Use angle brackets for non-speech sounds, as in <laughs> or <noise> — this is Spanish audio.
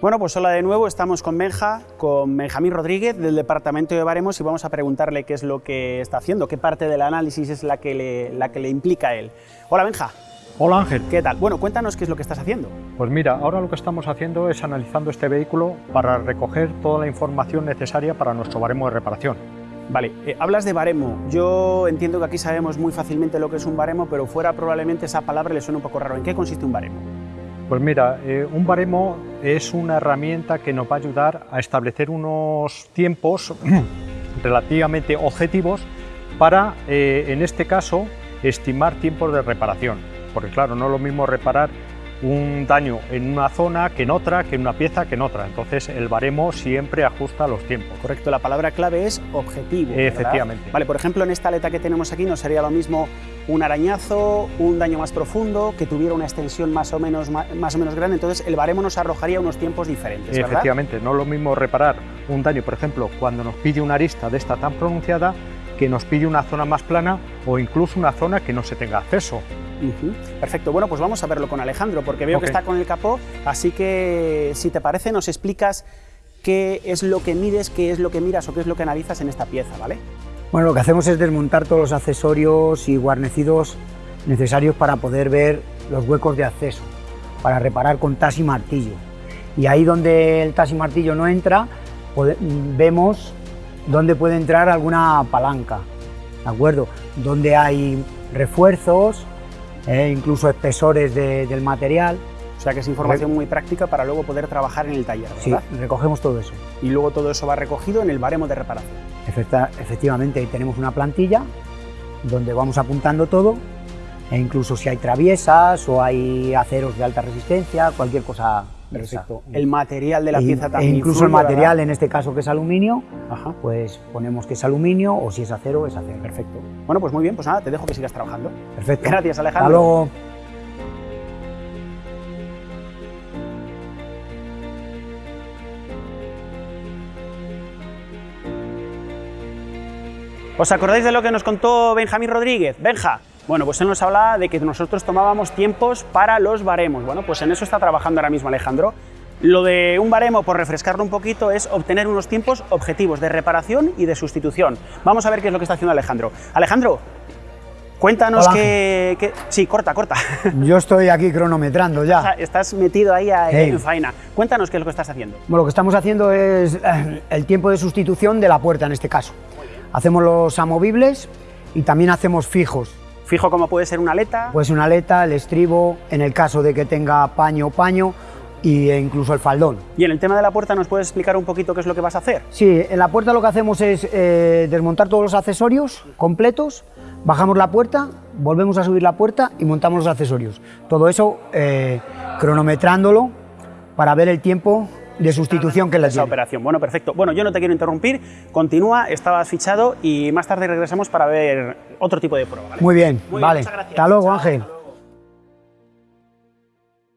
Bueno, pues hola de nuevo, estamos con Benja, con Benjamín Rodríguez del Departamento de Baremos y vamos a preguntarle qué es lo que está haciendo, qué parte del análisis es la que le, la que le implica a él. Hola Benja. Hola Ángel. ¿Qué tal? Bueno, cuéntanos qué es lo que estás haciendo. Pues mira, ahora lo que estamos haciendo es analizando este vehículo para recoger toda la información necesaria para nuestro baremo de reparación. Vale, eh, hablas de baremo. Yo entiendo que aquí sabemos muy fácilmente lo que es un baremo, pero fuera probablemente esa palabra le suena un poco raro. ¿En qué consiste un baremo? Pues mira, eh, un baremo es una herramienta que nos va a ayudar a establecer unos tiempos <clears throat> relativamente objetivos para, eh, en este caso, estimar tiempos de reparación. Porque claro, no es lo mismo reparar un daño en una zona que en otra, que en una pieza que en otra. Entonces el baremo siempre ajusta los tiempos. Correcto, la palabra clave es objetivo. ¿verdad? Efectivamente. Vale, por ejemplo, en esta aleta que tenemos aquí no sería lo mismo un arañazo, un daño más profundo, que tuviera una extensión más o menos, más o menos grande, entonces el baremo nos arrojaría unos tiempos diferentes, ¿verdad? Efectivamente, no es lo mismo reparar un daño, por ejemplo, cuando nos pide una arista de esta tan pronunciada, que nos pide una zona más plana o incluso una zona que no se tenga acceso. Uh -huh. Perfecto, bueno, pues vamos a verlo con Alejandro, porque veo okay. que está con el capó, así que si te parece nos explicas qué es lo que mides, qué es lo que miras o qué es lo que analizas en esta pieza, ¿vale? Bueno, lo que hacemos es desmontar todos los accesorios y guarnecidos necesarios para poder ver los huecos de acceso, para reparar con tas y martillo. Y ahí donde el tas y martillo no entra, vemos dónde puede entrar alguna palanca, ¿de acuerdo? Donde hay refuerzos, eh, incluso espesores de, del material. O sea que es información muy práctica para luego poder trabajar en el taller, ¿verdad? Sí, recogemos todo eso. Y luego todo eso va recogido en el baremo de reparación. Efecta, efectivamente, ahí tenemos una plantilla donde vamos apuntando todo, e incluso si hay traviesas o hay aceros de alta resistencia, cualquier cosa Perfecto. El material de la pieza e también. E incluso el material, ¿verdad? en este caso que es aluminio, Ajá. pues ponemos que es aluminio o si es acero, es acero. Perfecto. Bueno, pues muy bien, pues nada, te dejo que sigas trabajando. Perfecto. Gracias, Alejandro. Hasta luego. ¿Os acordáis de lo que nos contó Benjamín Rodríguez? Benja, bueno, pues él nos hablaba de que nosotros tomábamos tiempos para los baremos. Bueno, pues en eso está trabajando ahora mismo Alejandro. Lo de un baremo, por refrescarlo un poquito, es obtener unos tiempos objetivos de reparación y de sustitución. Vamos a ver qué es lo que está haciendo Alejandro. Alejandro, cuéntanos que, que, Sí, corta, corta. <laughs> Yo estoy aquí cronometrando ya. Estás metido ahí a, Hey. en faena. Cuéntanos qué es lo que estás haciendo. Bueno, lo que estamos haciendo es eh, el tiempo de sustitución de la puerta en este caso. Hacemos los amovibles y también hacemos fijos. Fijo como puede ser una aleta. Pues una aleta, el estribo, en el caso de que tenga paño, paño y, e incluso el faldón. Y en el tema de la puerta, ¿nos puedes explicar un poquito qué es lo que vas a hacer? Sí, en la puerta lo que hacemos es eh, desmontar todos los accesorios completos, bajamos la puerta, volvemos a subir la puerta y montamos los accesorios. Todo eso eh, cronometrándolo para ver el tiempo de sustitución que le esa operación. Bueno, perfecto. Bueno, yo no te quiero interrumpir, continúa, estabas fichado y más tarde regresamos para ver otro tipo de prueba. ¿vale? Muy bien, Muy bien, vale. muchas gracias. Hasta luego, Ángel.